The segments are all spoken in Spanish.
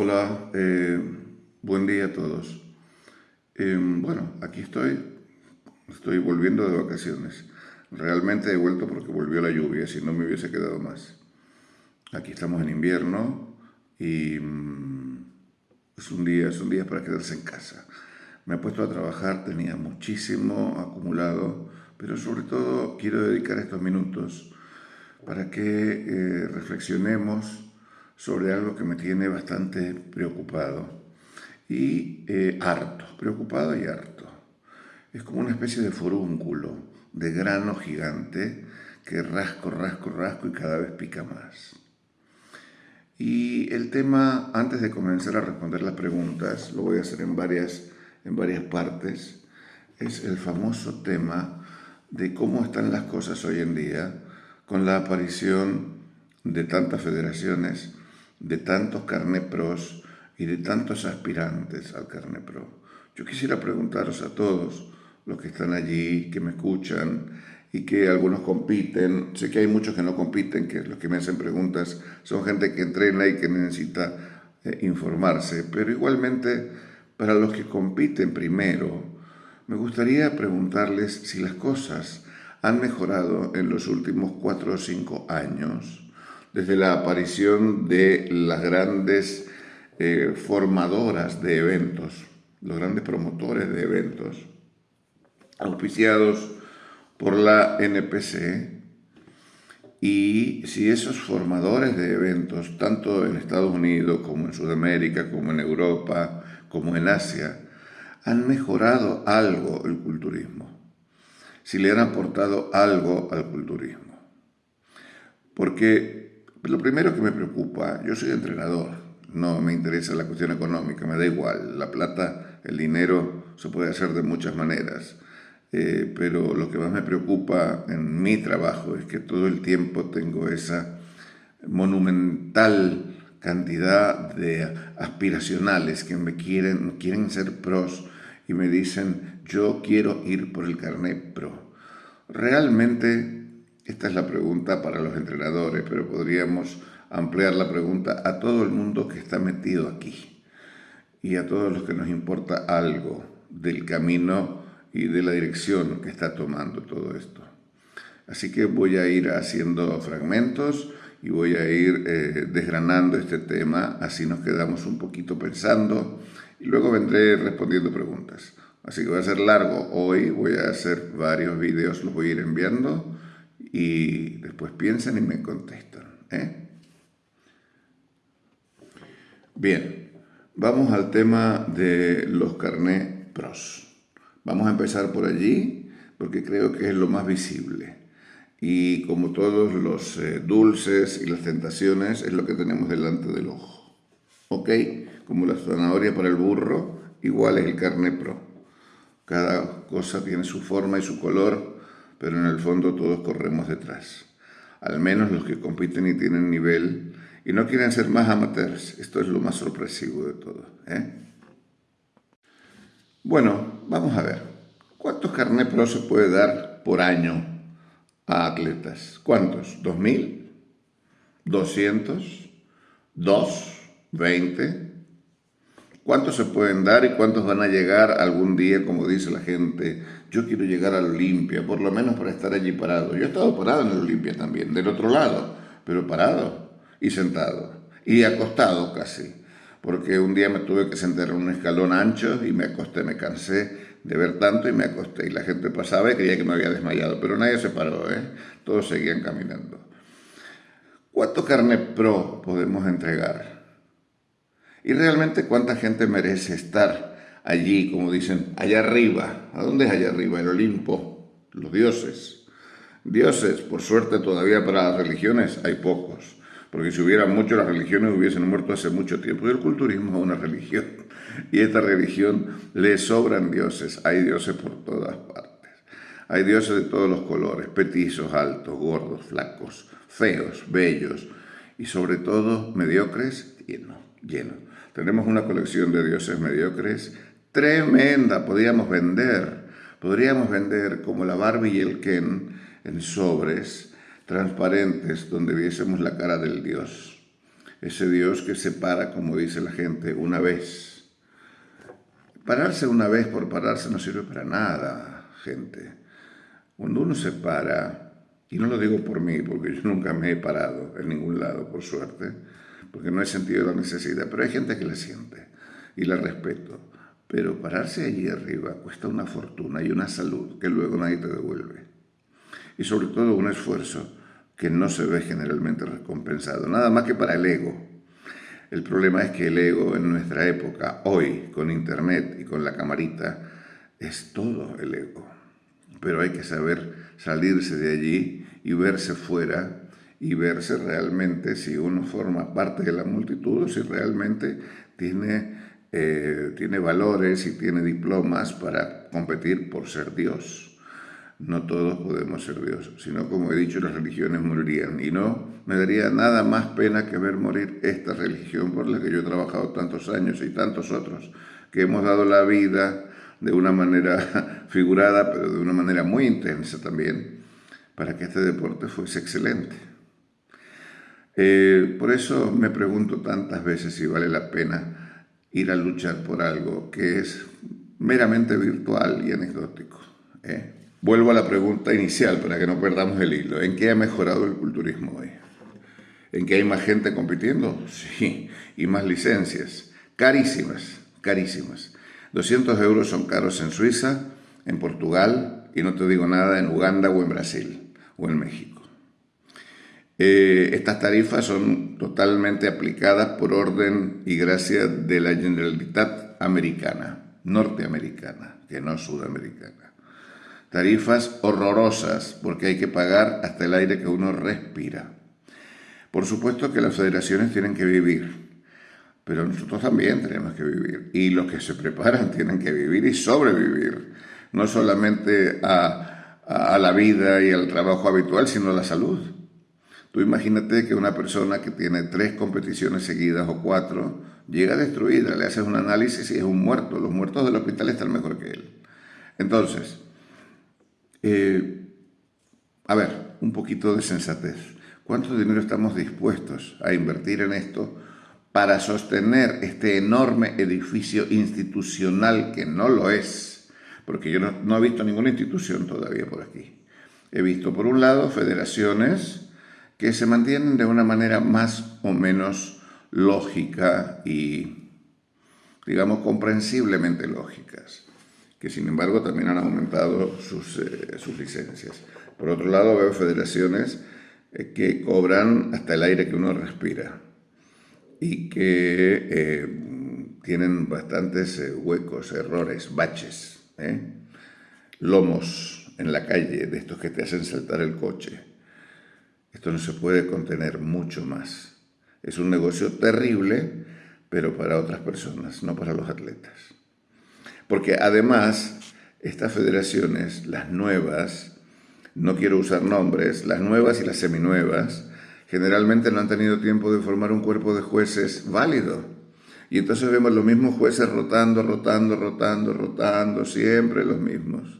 Hola, eh, buen día a todos. Eh, bueno, aquí estoy, estoy volviendo de vacaciones. Realmente he vuelto porque volvió la lluvia, si no me hubiese quedado más. Aquí estamos en invierno y mm, es un día, es un día para quedarse en casa. Me he puesto a trabajar, tenía muchísimo acumulado, pero sobre todo quiero dedicar estos minutos para que eh, reflexionemos sobre algo que me tiene bastante preocupado y eh, harto, preocupado y harto. Es como una especie de forúnculo, de grano gigante que rasco, rasco, rasco y cada vez pica más. Y el tema, antes de comenzar a responder las preguntas, lo voy a hacer en varias, en varias partes, es el famoso tema de cómo están las cosas hoy en día con la aparición de tantas federaciones de tantos carnepros y de tantos aspirantes al carnepro. Yo quisiera preguntaros a todos los que están allí, que me escuchan y que algunos compiten, sé que hay muchos que no compiten, que los que me hacen preguntas son gente que entrena y que necesita eh, informarse, pero igualmente para los que compiten primero, me gustaría preguntarles si las cosas han mejorado en los últimos cuatro o cinco años desde la aparición de las grandes eh, formadoras de eventos, los grandes promotores de eventos, auspiciados por la NPC, y si esos formadores de eventos, tanto en Estados Unidos como en Sudamérica, como en Europa, como en Asia, han mejorado algo el culturismo, si le han aportado algo al culturismo. Porque lo primero que me preocupa, yo soy entrenador, no me interesa la cuestión económica, me da igual, la plata, el dinero se puede hacer de muchas maneras, eh, pero lo que más me preocupa en mi trabajo es que todo el tiempo tengo esa monumental cantidad de aspiracionales que me quieren, quieren ser pros y me dicen yo quiero ir por el carnet pro. Realmente esta es la pregunta para los entrenadores, pero podríamos ampliar la pregunta a todo el mundo que está metido aquí y a todos los que nos importa algo del camino y de la dirección que está tomando todo esto. Así que voy a ir haciendo fragmentos y voy a ir eh, desgranando este tema, así nos quedamos un poquito pensando y luego vendré respondiendo preguntas. Así que va a ser largo hoy, voy a hacer varios vídeos, los voy a ir enviando y después piensan y me contestan. ¿eh? Bien, vamos al tema de los carnet pros. Vamos a empezar por allí porque creo que es lo más visible. Y como todos los eh, dulces y las tentaciones, es lo que tenemos delante del ojo. ¿Ok? Como la zanahoria para el burro, igual es el carnet pro. Cada cosa tiene su forma y su color pero en el fondo todos corremos detrás. Al menos los que compiten y tienen nivel y no quieren ser más amateurs. Esto es lo más sorpresivo de todo. ¿eh? Bueno, vamos a ver. ¿Cuántos carnet pro se puede dar por año a atletas? ¿Cuántos? ¿2.000? ¿200? ¿2? ¿20? ¿Cuántos se pueden dar y cuántos van a llegar algún día, como dice la gente? Yo quiero llegar al Olimpia, por lo menos para estar allí parado. Yo he estado parado en el Olimpia también, del otro lado, pero parado y sentado y acostado casi, porque un día me tuve que sentar en un escalón ancho y me acosté, me cansé de ver tanto y me acosté y la gente pasaba y creía que me había desmayado, pero nadie se paró, ¿eh? todos seguían caminando. ¿Cuánto carne pro podemos entregar? Y realmente cuánta gente merece estar allí, como dicen, allá arriba. ¿A dónde es allá arriba? El Olimpo, los dioses. Dioses, por suerte todavía para las religiones hay pocos, porque si hubiera muchos las religiones hubiesen muerto hace mucho tiempo. Y el culturismo es una religión, y esta religión le sobran dioses, hay dioses por todas partes. Hay dioses de todos los colores, petizos, altos, gordos, flacos, feos, bellos, y sobre todo mediocres, llenos. Tenemos una colección de dioses mediocres tremenda, podríamos vender, podríamos vender como la Barbie y el Ken en sobres transparentes donde viésemos la cara del dios. ese Dios que se para, como dice la gente, una vez. Pararse una vez por pararse no sirve para nada, gente. Cuando uno se para, y no lo digo por mí, porque yo nunca me he parado en ningún lado, por suerte, porque no he sentido la necesidad, pero hay gente que la siente y la respeto. Pero pararse allí arriba cuesta una fortuna y una salud que luego nadie te devuelve. Y sobre todo un esfuerzo que no se ve generalmente recompensado, nada más que para el ego. El problema es que el ego en nuestra época, hoy, con internet y con la camarita, es todo el ego. Pero hay que saber salirse de allí y verse fuera y verse realmente si uno forma parte de la multitud o si realmente tiene, eh, tiene valores y tiene diplomas para competir por ser Dios no todos podemos ser Dios, sino como he dicho, las religiones morirían. Y no me daría nada más pena que ver morir esta religión por la que yo he trabajado tantos años y tantos otros, que hemos dado la vida de una manera figurada, pero de una manera muy intensa también, para que este deporte fuese excelente. Eh, por eso me pregunto tantas veces si vale la pena ir a luchar por algo que es meramente virtual y anecdótico. ¿eh? Vuelvo a la pregunta inicial para que no perdamos el hilo. ¿En qué ha mejorado el culturismo hoy? ¿En qué hay más gente compitiendo? Sí, y más licencias. Carísimas, carísimas. 200 euros son caros en Suiza, en Portugal, y no te digo nada en Uganda o en Brasil o en México. Eh, estas tarifas son totalmente aplicadas por orden y gracia de la Generalitat Americana, norteamericana, que no sudamericana. Tarifas horrorosas porque hay que pagar hasta el aire que uno respira. Por supuesto que las federaciones tienen que vivir, pero nosotros también tenemos que vivir. Y los que se preparan tienen que vivir y sobrevivir, no solamente a, a, la vida y al trabajo habitual, sino a la salud. Tú imagínate que una persona que tiene tres competiciones seguidas o cuatro llega destruida, le haces un análisis y es un muerto. Los muertos del hospital están mejor que él. Entonces, eh, a ver, un poquito de sensatez. ¿Cuánto dinero estamos dispuestos a invertir en esto para sostener este enorme edificio institucional que no lo es? Porque yo no, no he visto ninguna institución todavía por aquí. He visto, por un lado, federaciones que se mantienen de una manera más o menos lógica y, digamos, comprensiblemente lógicas que sin embargo también han aumentado sus, eh, sus licencias. Por otro lado, veo federaciones eh, que cobran hasta el aire que uno respira y que eh, tienen bastantes huecos, errores, baches, lomos en la calle de estos que te hacen saltar el coche. Esto no se puede contener mucho más. Es un negocio terrible, pero para otras personas, no para los atletas. Porque además, estas federaciones, las nuevas, no quiero usar nombres, las nuevas y las seminuevas, generalmente no han tenido tiempo de formar un cuerpo de jueces válido. Y entonces vemos los mismos jueces rotando, rotando, rotando, rotando, siempre los mismos.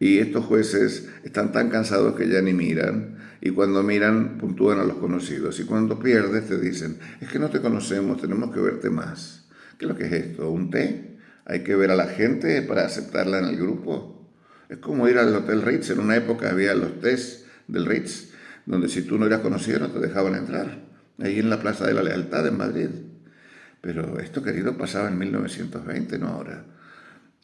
Y estos jueces están tan cansados que ya ni miran. Y cuando miran, puntúan a los conocidos. Y cuando pierdes, te dicen, es que no te conocemos, tenemos que verte más. ¿Qué es lo que es esto? ¿Un té? Hay que ver a la gente para aceptarla en el grupo. Es como ir al Hotel Ritz. En una época había los test del Ritz, donde si tú no eras conocido no te dejaban entrar. Ahí en la Plaza de la Lealtad en Madrid. Pero esto, querido, pasaba en 1920, no ahora.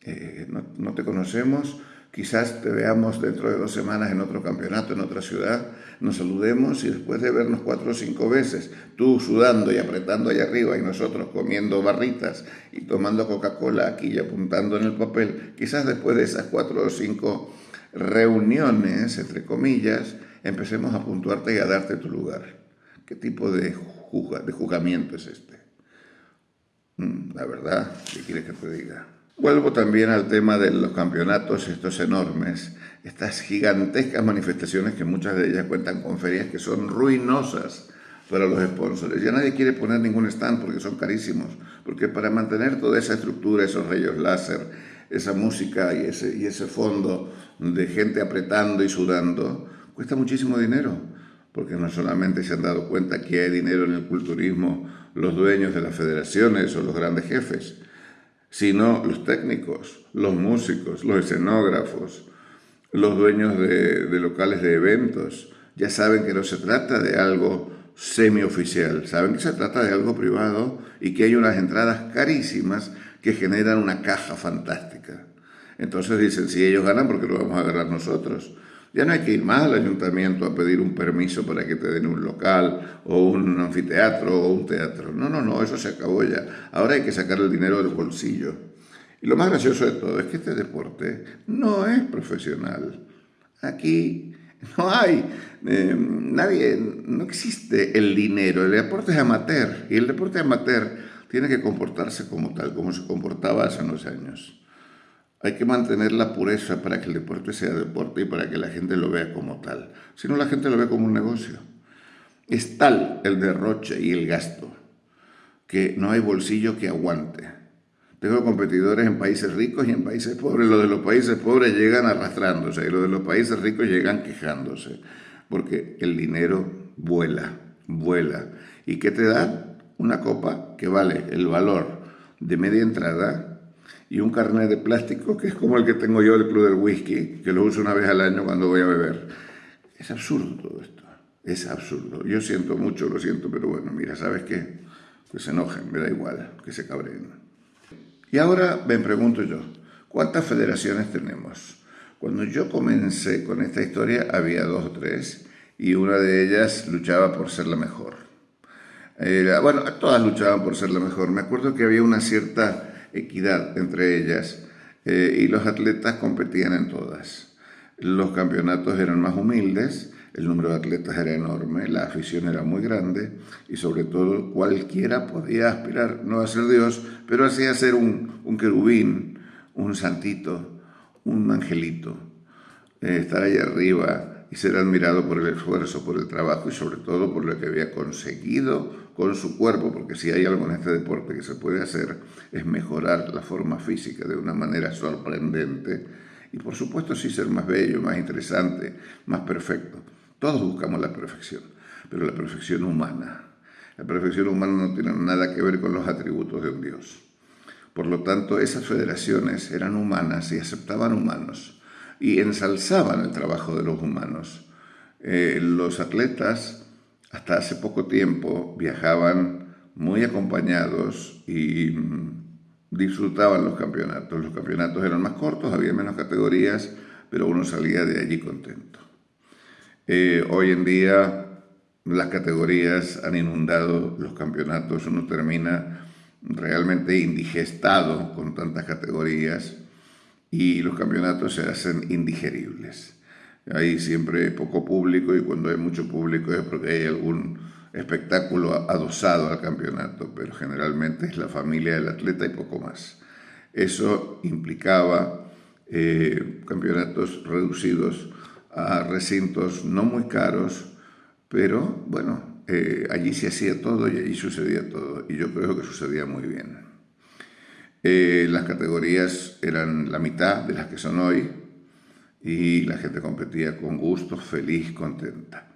Eh, no, no te conocemos, Quizás te veamos dentro de dos semanas en otro campeonato, en otra ciudad, nos saludemos y después de vernos cuatro o cinco veces, tú sudando y apretando allá arriba y nosotros comiendo barritas y tomando Coca-Cola aquí y apuntando en el papel, quizás después de esas cuatro o cinco reuniones, entre comillas, empecemos a puntuarte y a darte tu lugar. ¿Qué tipo de, de juzgamiento es este? Mm, la verdad, ¿qué quieres que te diga? Vuelvo también al tema de los campeonatos, estos enormes, estas gigantescas manifestaciones que muchas de ellas cuentan con ferias que son ruinosas para los sponsors. Ya nadie quiere poner ningún stand porque son carísimos, porque para mantener toda esa estructura, esos rayos láser, esa música y ese, fondo de gente apretando y sudando, cuesta muchísimo dinero. porque no solamente se han dado cuenta que hay dinero en el culturismo los dueños de las federaciones o los grandes jefes, sino los técnicos, los músicos, los escenógrafos, los dueños de, locales de eventos. Ya saben que no se trata de algo semioficial, saben que se trata de algo privado y que hay unas entradas carísimas que generan una caja fantástica. Entonces dicen, si ellos ganan, ¿por qué lo vamos a ganar nosotros? Ya no hay que ir más al ayuntamiento a pedir un permiso para que te den un local o un anfiteatro o un teatro. No, no, no, eso se acabó ya. Ahora hay que sacar el dinero del bolsillo. Y lo más gracioso de todo es que este deporte no es profesional. Aquí no hay, eh, nadie, no existe el dinero. El deporte es amateur y el deporte amateur tiene que comportarse como tal, como se comportaba hace unos años. Hay que mantener la pureza para que el deporte sea deporte y para que la gente lo vea como tal. Si no, la gente lo ve como un negocio. Es tal el derroche y el gasto que no hay bolsillo que aguante. Tengo competidores en países ricos y en países pobres. Los de los países pobres llegan arrastrándose y los de los países ricos llegan quejándose. Porque el dinero vuela, vuela. ¿Y qué te da? Una copa que vale el valor de media entrada y un carnet de plástico que es como el que tengo yo del Club del Whisky, que lo uso una vez al año cuando voy a beber. Es absurdo todo esto, es absurdo. Yo siento mucho, lo siento, pero bueno, mira, ¿sabes qué? Que se enojen, me da igual, que se cabreen. Y ahora me pregunto yo, ¿cuántas federaciones tenemos? Cuando yo comencé con esta historia había dos o tres y una de ellas luchaba por ser la mejor. bueno, todas luchaban por ser la mejor. Me acuerdo que había una cierta equidad entre ellas eh, y los atletas competían en todas. Los campeonatos eran más humildes, el número de atletas era enorme, la afición era muy grande y sobre todo cualquiera podía aspirar no a ser Dios, pero así a ser un, un querubín, un santito, un angelito, eh, estar ahí arriba y ser admirado por el esfuerzo, por el trabajo y sobre todo por lo que había conseguido con su cuerpo, porque si hay algo en este deporte que se puede hacer es mejorar la forma física de una manera sorprendente y por supuesto sí ser más bello, más interesante, más perfecto. Todos buscamos la perfección, pero la perfección humana. La perfección humana no tiene nada que ver con los atributos de un Dios. Por lo tanto, esas federaciones eran humanas y aceptaban humanos y ensalzaban el trabajo de los humanos. Eh, los atletas hasta hace poco tiempo viajaban muy acompañados y mm, disfrutaban los campeonatos. Los campeonatos eran más cortos, había menos categorías, pero uno salía de allí contento. Eh, hoy en día las categorías han inundado los campeonatos, uno termina realmente indigestado con tantas categorías y los campeonatos se hacen indigeribles. Hay siempre poco público y cuando hay mucho público es porque hay algún espectáculo adosado al campeonato, pero generalmente es la familia del atleta y poco más. Eso implicaba eh, campeonatos reducidos a recintos no muy caros, pero bueno, eh, allí se hacía todo y allí sucedía todo, y yo creo que sucedía muy bien. Eh, las categorías eran la mitad de las que son hoy, y la gente competía con gusto, feliz, contenta.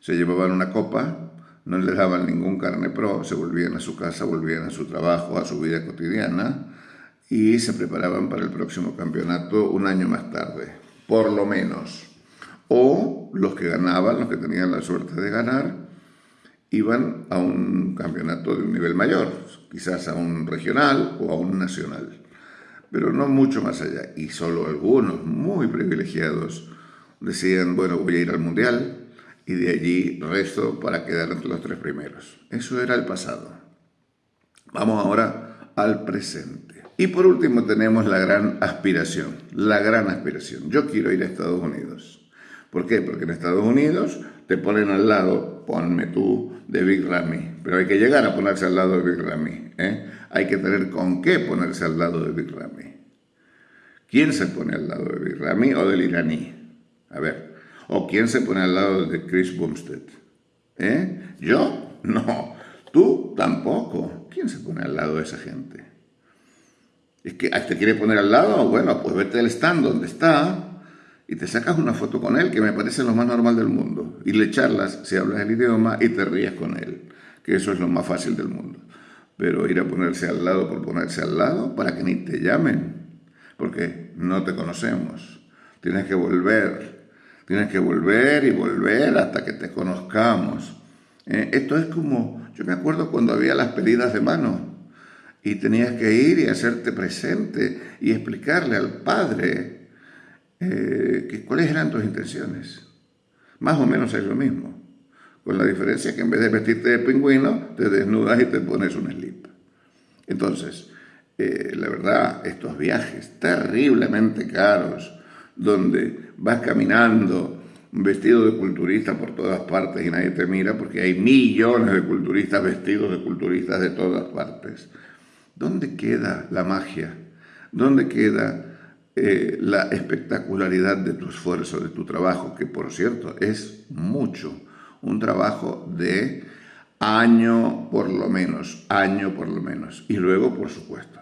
Se llevaban una copa, no les daban ningún carne pro, se volvían a su casa, volvían a su trabajo, a su vida cotidiana y se preparaban para el próximo campeonato un año más tarde, por lo menos. O los que ganaban, los que tenían la suerte de ganar, iban a un campeonato de un nivel mayor, quizás a un regional o a un nacional pero no mucho más allá. Y solo algunos muy privilegiados decían, bueno, voy a ir al Mundial y de allí resto para quedar entre los tres primeros. Eso era el pasado. Vamos ahora al presente. Y por último tenemos la gran aspiración, la gran aspiración. Yo quiero ir a Estados Unidos. ¿Por qué? Porque en Estados Unidos te ponen al lado, ponme tú, de Big Ramy. Pero hay que llegar a ponerse al lado de Big Ramy. ¿eh? hay que tener con qué ponerse al lado de Big Ramy. ¿Quién se pone al lado de Big Ramy o del iraní? A ver, ¿o quién se pone al lado de Chris Bumstead? ¿Eh? ¿Yo? No. ¿Tú? Tampoco. ¿Quién se pone al lado de esa gente? ¿Es que te quiere poner al lado? Bueno, pues vete al stand donde está y te sacas una foto con él, que me parece lo más normal del mundo, y le charlas si hablas el idioma y te ríes con él, que eso es lo más fácil del mundo. Pero ir a ponerse al lado por ponerse al lado para que ni te llamen, porque no te conocemos. Tienes que volver, tienes que volver y volver hasta que te conozcamos. Eh, esto es como, yo me acuerdo cuando había las pedidas de mano y tenías que ir y hacerte presente y explicarle al padre eh, cuáles eran tus intenciones. Más o menos es lo mismo, con la diferencia que en vez de vestirte de pingüino, te desnudas y te pones un slip. Entonces, eh, la verdad, estos viajes terriblemente caros, donde vas caminando vestido de culturista por todas partes y nadie te mira porque hay millones de culturistas vestidos de culturistas de todas partes. ¿Dónde queda la magia? ¿Dónde queda eh, la espectacularidad de tu esfuerzo, de tu trabajo, que por cierto es mucho, un trabajo de año por lo menos, año por lo menos, y luego por supuesto.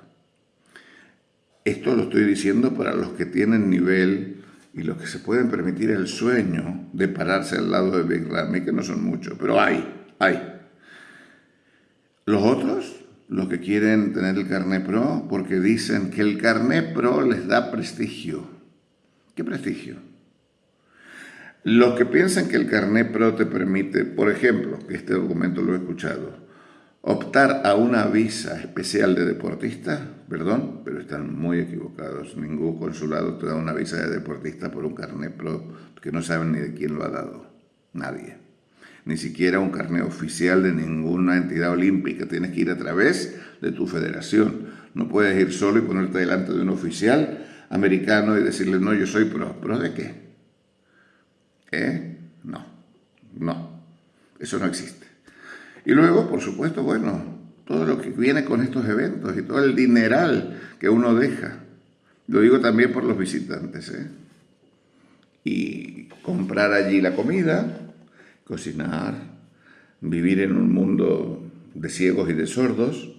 Esto lo estoy diciendo para los que tienen nivel y los que se pueden permitir el sueño de pararse al lado de Big Ramy, que no son muchos, pero hay, hay. Los otros los que quieren tener el carnet pro porque dicen que el carnet pro les da prestigio. ¿Qué prestigio? Los que piensan que el carnet pro te permite, por ejemplo, que este documento lo he escuchado, optar a una visa especial de deportista, perdón, pero están muy equivocados. Ningún consulado te da una visa de deportista por un carnet pro que no saben ni de quién lo ha dado. Nadie ni siquiera un carnet oficial de ninguna entidad olímpica. Tienes que ir a través de tu federación. No puedes ir solo y ponerte delante de un oficial americano y decirle, no, yo soy pro. ¿Pro de qué? ¿Eh? No, no. Eso no existe. Y luego, por supuesto, bueno, todo lo que viene con estos eventos y todo el dineral que uno deja. Lo digo también por los visitantes, ¿eh? Y comprar allí la comida, cocinar, vivir en un mundo de ciegos y de sordos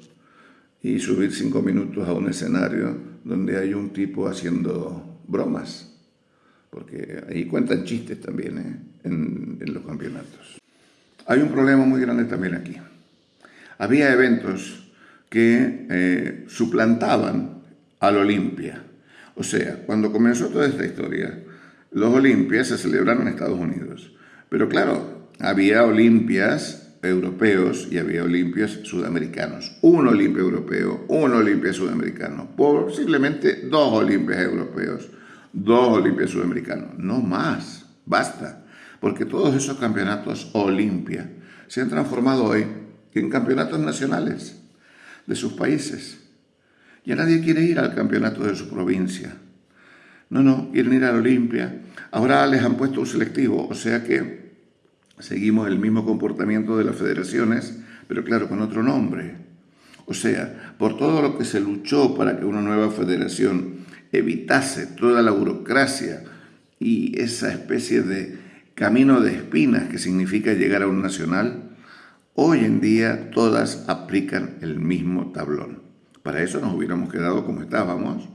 y subir cinco minutos a un escenario donde hay un tipo haciendo bromas, porque ahí cuentan chistes también ¿eh? en, los campeonatos. Hay un problema muy grande también aquí. Había eventos que eh, suplantaban al Olimpia. O sea, cuando comenzó toda esta historia, los Olimpias se celebraron en Estados Unidos. Pero claro, había Olimpias europeos y había Olimpias sudamericanos. Un Olimpia europeo, un Olimpia sudamericano. Posiblemente dos Olimpias europeos, dos Olimpias sudamericanos. No más, basta. Porque todos esos campeonatos Olimpia se han transformado hoy en campeonatos nacionales de sus países. Ya nadie quiere ir al campeonato de su provincia. No, no, quieren ir al Olimpia. Ahora les han puesto un selectivo, o sea que seguimos el mismo comportamiento de las federaciones, pero claro, con otro nombre. O sea, por todo lo que se luchó para que una nueva federación evitase toda la burocracia y esa especie de camino de espinas que significa llegar a un nacional, hoy en día todas aplican el mismo tablón. Para eso nos hubiéramos quedado como estábamos,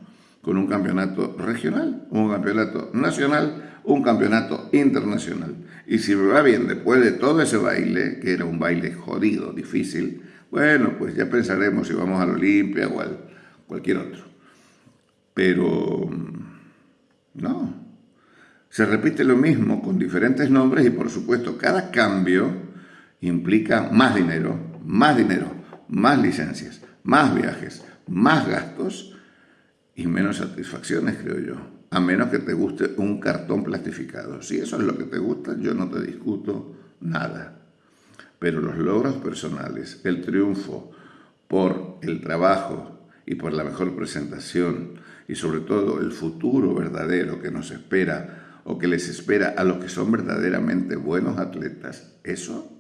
con un campeonato regional, un campeonato nacional, un campeonato internacional. Y si me va bien después de todo ese baile, que era un baile jodido, difícil, bueno, pues ya pensaremos si vamos al Olimpia o al cualquier otro. Pero mm, no, se repite lo mismo con diferentes nombres y por supuesto cada cambio implica más dinero, más dinero, más licencias, más viajes, más gastos y menos satisfacciones, creo yo a menos que te guste un cartón plastificado. Si eso es lo que te gusta, yo no te discuto nada. Pero los logros personales, el triunfo por el trabajo y por la mejor presentación y sobre todo el futuro verdadero que nos espera o que les espera a los que son verdaderamente buenos atletas, eso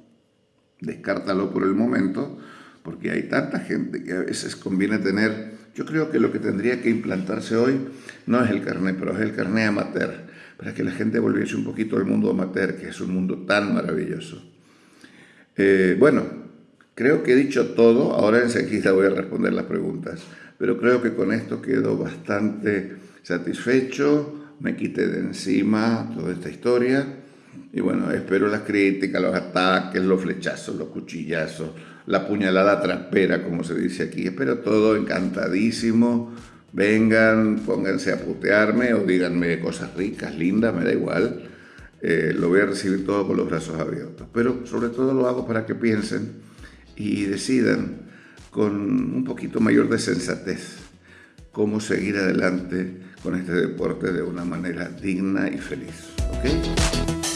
descártalo por el momento porque hay tanta gente que a veces conviene tener yo creo que lo que tendría que implantarse hoy no es el carnet, pero es el carnet amateur, para que la gente volviese un poquito al mundo amateur, que es un mundo tan maravilloso. Eh, bueno, creo que he dicho todo, ahora enseguida voy a responder las preguntas, pero creo que con esto quedo bastante satisfecho, me quite de encima toda esta historia. Y bueno, espero las críticas, los ataques, los flechazos, los cuchillazos, la puñalada traspera, como se dice aquí. Espero todo encantadísimo. Vengan, pónganse a putearme o díganme cosas ricas, lindas, me da igual. Eh, lo voy a recibir todo con los brazos abiertos. Pero sobre todo lo hago para que piensen y decidan con un poquito mayor de sensatez cómo seguir adelante con este deporte de una manera digna y feliz. ¿ok?